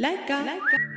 Like. Leica.